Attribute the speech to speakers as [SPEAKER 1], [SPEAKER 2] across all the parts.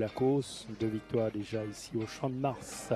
[SPEAKER 1] la course. Deux victoires déjà ici au Champ de Mars.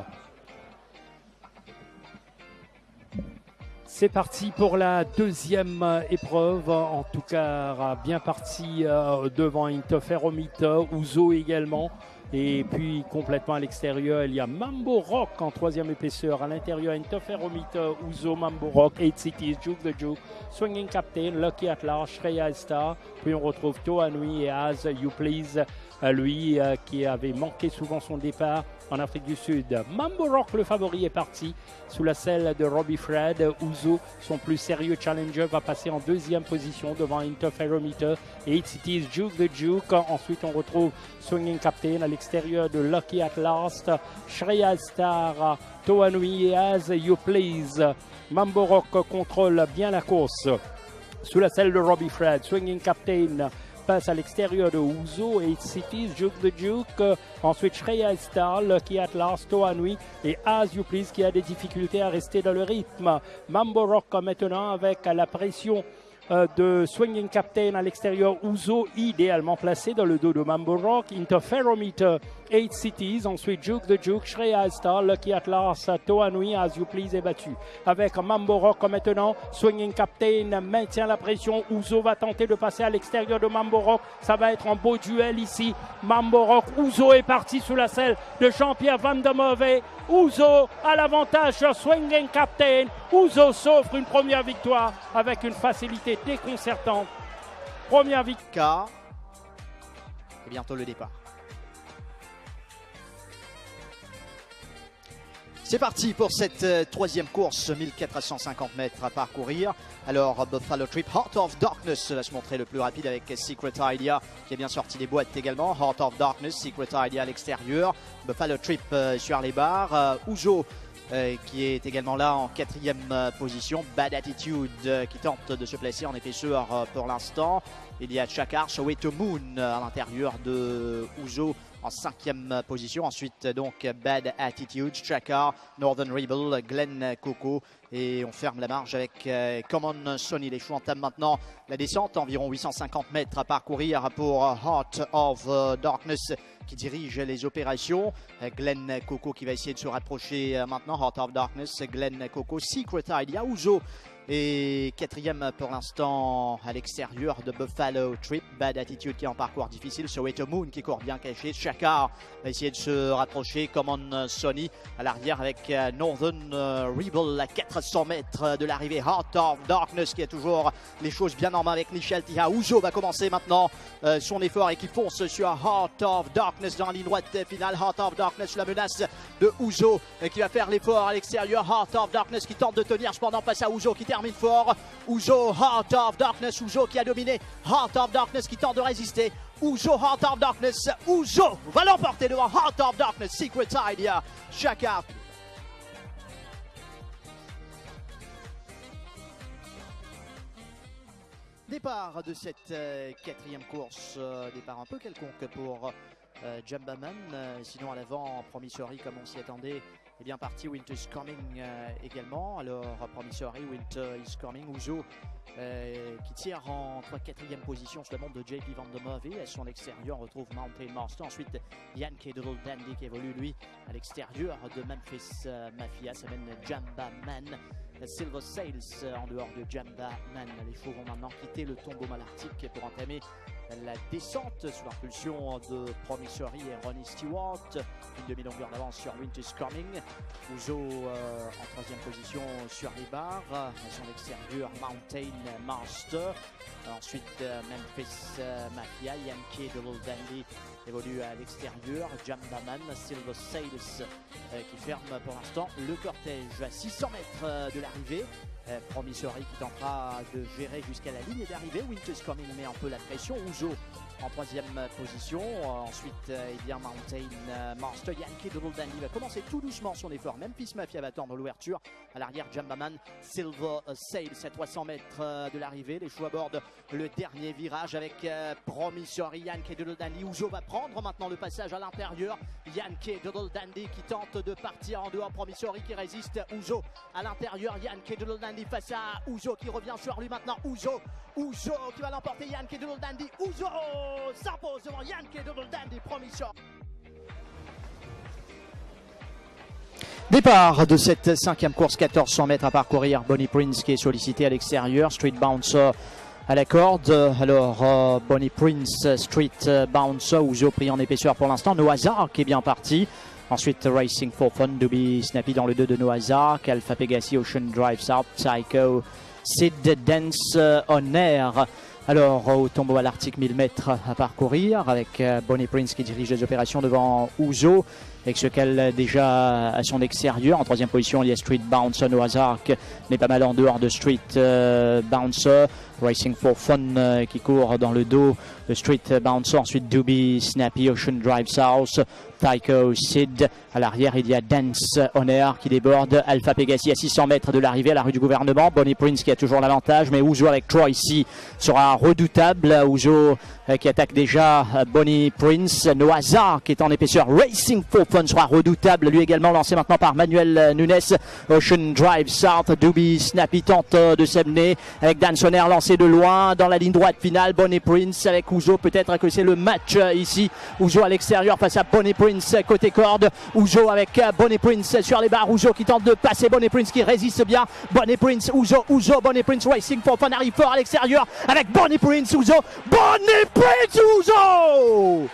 [SPEAKER 1] C'est parti pour la deuxième épreuve. En tout cas, bien parti euh, devant Interferomita, Ouzo également. Et puis complètement à l'extérieur, il y a Mambo Rock en troisième épaisseur. À l'intérieur, Interferomita, Ouzo, Mambo Rock, 8 Cities, Juke the Juke, Swinging Captain, Lucky at Large, Shreya Star. Puis on retrouve Toa Nui et Az You Please, euh, lui euh, qui avait manqué souvent son départ en Afrique du Sud. Mambo Rock, le favori, est parti sous la selle de Robbie Fred. Ouzo, son plus sérieux challenger, va passer en deuxième position devant Interferometer et It Cities Juke the Juke. Ensuite, on retrouve Swinging Captain l'extérieur de Lucky at Last, Shreya Star, Toanui As You Please. Mambo Rock contrôle bien la course sous la selle de Robbie Fred. Swinging Captain passe à l'extérieur de Ouzo et Cities, Juke the Juke. Ensuite, Shreya Star, Lucky Atlas, Toanui et As You Please qui a des difficultés à rester dans le rythme. Mambo Rock maintenant avec la pression de Swinging Captain à l'extérieur, Ouzo idéalement placé dans le dos de Mambo Rock, Interferometer, 8 Cities, ensuite Juke the Juke, Shreya Star, Lucky Atlas, Toanui, As You Please est battu. Avec Mambo Rock maintenant, Swinging Captain maintient la pression, Ouzo va tenter de passer à l'extérieur de Mambo Rock, ça va être un beau duel ici. Mambo Rock, Ouzo est parti sous la selle de Jean-Pierre Van de Move. Ouzo a l'avantage sur Swinging Captain. Ouzo s'offre une première victoire avec une facilité déconcertante. Première victoire.
[SPEAKER 2] Et bientôt le départ. C'est parti pour cette euh, troisième course, 1450 mètres à parcourir. Alors Buffalo Trip, Heart of Darkness va se montrer le plus rapide avec Secret Idea qui a bien sorti des boîtes également. Heart of Darkness, Secret Idea à l'extérieur. Buffalo Trip euh, sur les barres. Euh, Ouzo euh, qui est également là en quatrième euh, position. Bad Attitude euh, qui tente de se placer en euh, pour l'instant. Il y a Chakar, Soweto Moon à l'intérieur de Ouzo en cinquième position. Ensuite, donc, Bad Attitude, Chakar, Northern Rebel, Glenn Coco. Et on ferme la marge avec euh, Common Sony. Les choux entament maintenant la descente, environ 850 mètres à parcourir pour Heart of Darkness qui dirige les opérations. Glenn Coco qui va essayer de se rapprocher euh, maintenant. Heart of Darkness, Glenn Coco, Secret Idea, Ouzo et quatrième pour l'instant à l'extérieur de Buffalo Trip. Bad Attitude qui est en parcours difficile. Soweto Moon qui court bien caché. Chakar va essayer de se rapprocher. Common Sony à l'arrière avec euh, Northern euh, Rebel à 400 mètres de l'arrivée. Heart of Darkness qui a toujours les choses bien en main avec Michel Tia. Ouzo va commencer maintenant euh, son effort et qui fonce sur Heart of Darkness dans la ligne droite finale. Heart of Darkness, la menace de Ouzo qui va faire l'effort à l'extérieur. Heart of Darkness qui tente de tenir cependant face à Ouzo qui termine fort. Ouzo, Heart of Darkness, Ouzo qui a dominé. Heart of Darkness qui tente de résister. Ouzo, Heart of Darkness, Ouzo va l'emporter devant Heart of Darkness, Secret Idea, Chakar. Départ de cette euh, quatrième course, euh, départ un peu quelconque pour euh, Jumbaman. Euh, sinon à l'avant, Promissory comme on s'y attendait, est bien parti. Winter is coming euh, également. Alors Promissory, Winter is coming. Ouzo euh, qui tire entre quatrième position sur le monde de JP Van de. À son extérieur, on retrouve Mountain Master. Ensuite, Yann Kedrell Dandy qui évolue lui à l'extérieur de Memphis euh, Mafia. Ça mène Jamba Man. Silver Sails euh, en dehors de Jamba Man. Les chevaux vont maintenant quitter le tombeau malartique pour entamer la descente sous l'impulsion de Promissory et Ronnie Stewart. Une demi-longueur d'avance sur Winter's Coming. Ouzo euh, en troisième position sur les barres. Son extérieur, Mountain Master. Ensuite, euh, Memphis euh, Mafia, Yankee de Little Dandy évolue à l'extérieur. Jambaman, Silver Sails euh, qui ferme pour l'instant le cortège à 600 mètres de l'arrivée. Promissory qui tentera de gérer jusqu'à la ligne d'arrivée. Winter's Coming met un peu la pression réseaux en troisième position. Ensuite, eh bien Mountain euh, Master Yankee de Dandy va commencer tout doucement son effort. Memphis Mafia va attendre l'ouverture. À l'arrière, Jambaman, Silver euh, Sails à 300 mètres euh, de l'arrivée. Les choux abordent le dernier virage avec Promissory Yankee de Dandy. Va prendre maintenant le passage à l'intérieur. Yankee Doodle Dandy qui tente de partir en dehors. Promissory qui résiste. Ouzo à l'intérieur. Yankee Doodle Dandy face à Ouzo qui revient sur lui maintenant. Ouzo, Ouzo qui va l'emporter. Yankee Doodle Dandy. Sarpo Départ de cette cinquième course, 1400 mètres à parcourir. Bonnie Prince qui est sollicité à l'extérieur. Street Bouncer à la corde. Alors, euh, Bonnie Prince, Street Bouncer, Ouzo pris en épaisseur pour l'instant. No Hazard qui est bien parti. Ensuite, Racing for Fun, Doobie Snappy dans le 2 de No Hazard. Alpha Pegasi, Ocean Drive South, Psycho, Sid Dance euh, On Air. Alors, au tombeau à l'Arctique, 1000 mètres à parcourir avec euh, Bonnie Prince qui dirige les opérations devant Ouzo avec ce qu'elle déjà à son extérieur. En troisième position, il y a Street Bouncer, No Hazard n'est pas mal en dehors de Street euh, Bouncer. Racing for Fun euh, qui court dans le dos Street Bouncer. Ensuite, Doobie, Snappy, Ocean Drive South, Tycho, Sid. À l'arrière, il y a Dance Honor qui déborde. Alpha Pegasi à 600 mètres de l'arrivée à la rue du gouvernement. Bonnie Prince qui a toujours l'avantage, mais Ouzo avec Troy ici sera redoutable. Ouzo euh, qui attaque déjà Bonnie Prince. No Hazard qui est en épaisseur. Racing for Fun sera redoutable. Lui également lancé maintenant par Manuel Nunes. Ocean Drive South. Doobie Snappy tente de s'amener avec Dan Sonner lancé de loin dans la ligne droite finale. Bonnie Prince avec Ouzo. Peut-être que c'est le match euh, ici. Ouzo à l'extérieur face à Bonnie Prince côté corde. Ouzo avec euh, Bonnie Prince sur les barres. Ouzo qui tente de passer. Bonnie Prince qui résiste bien. Bonnie Prince, Ouzo, Ouzo, Bonnie Prince Racing for Fun arrive fort à l'extérieur avec Bonnie Prince, Ouzo. Bonnie Prince, Ouzo